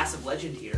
passive legend here.